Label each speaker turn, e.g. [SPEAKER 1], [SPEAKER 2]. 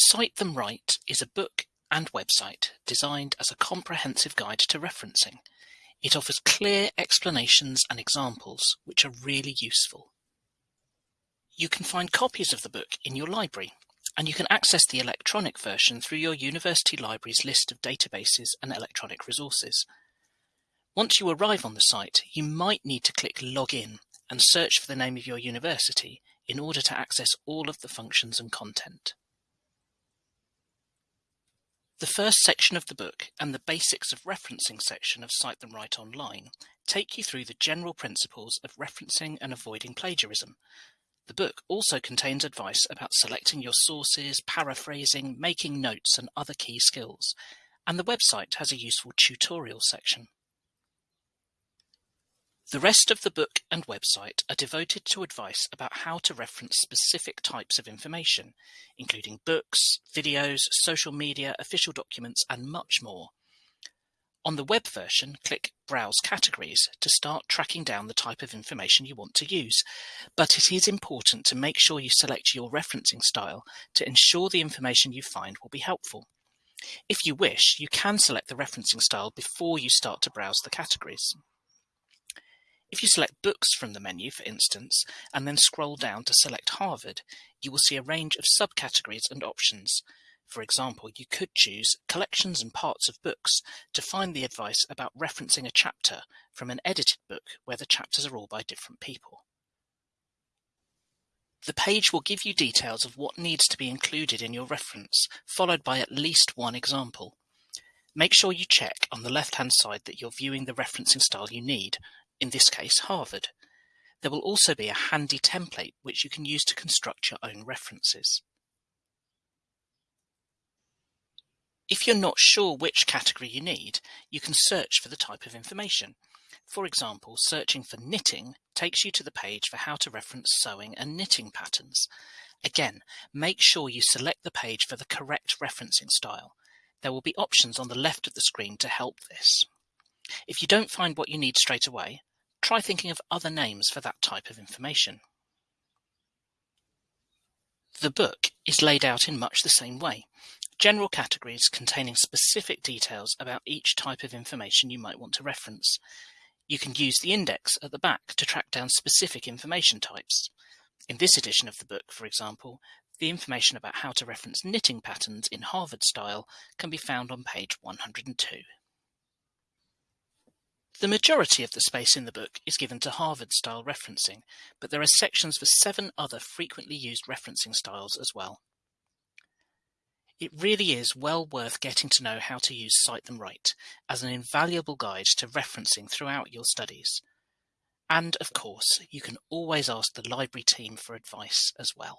[SPEAKER 1] Cite Them Right is a book and website designed as a comprehensive guide to referencing. It offers clear explanations and examples which are really useful. You can find copies of the book in your library, and you can access the electronic version through your university library's list of databases and electronic resources. Once you arrive on the site, you might need to click Login and search for the name of your university in order to access all of the functions and content. The first section of the book and the Basics of Referencing section of Cite Them Right Online take you through the general principles of referencing and avoiding plagiarism. The book also contains advice about selecting your sources, paraphrasing, making notes and other key skills, and the website has a useful tutorial section. The rest of the book and website are devoted to advice about how to reference specific types of information, including books, videos, social media, official documents, and much more. On the web version, click Browse Categories to start tracking down the type of information you want to use, but it is important to make sure you select your referencing style to ensure the information you find will be helpful. If you wish, you can select the referencing style before you start to browse the categories. If you select Books from the menu, for instance, and then scroll down to select Harvard, you will see a range of subcategories and options. For example, you could choose Collections and Parts of Books to find the advice about referencing a chapter from an edited book where the chapters are all by different people. The page will give you details of what needs to be included in your reference, followed by at least one example. Make sure you check on the left-hand side that you're viewing the referencing style you need, in this case Harvard. There will also be a handy template which you can use to construct your own references. If you're not sure which category you need, you can search for the type of information. For example, searching for knitting takes you to the page for how to reference sewing and knitting patterns. Again, make sure you select the page for the correct referencing style. There will be options on the left of the screen to help this. If you don't find what you need straight away, try thinking of other names for that type of information. The book is laid out in much the same way. General categories containing specific details about each type of information you might want to reference. You can use the index at the back to track down specific information types. In this edition of the book, for example, the information about how to reference knitting patterns in Harvard style can be found on page 102. The majority of the space in the book is given to Harvard-style referencing, but there are sections for seven other frequently used referencing styles as well. It really is well worth getting to know how to use Cite Them Right as an invaluable guide to referencing throughout your studies. And of course, you can always ask the library team for advice as well.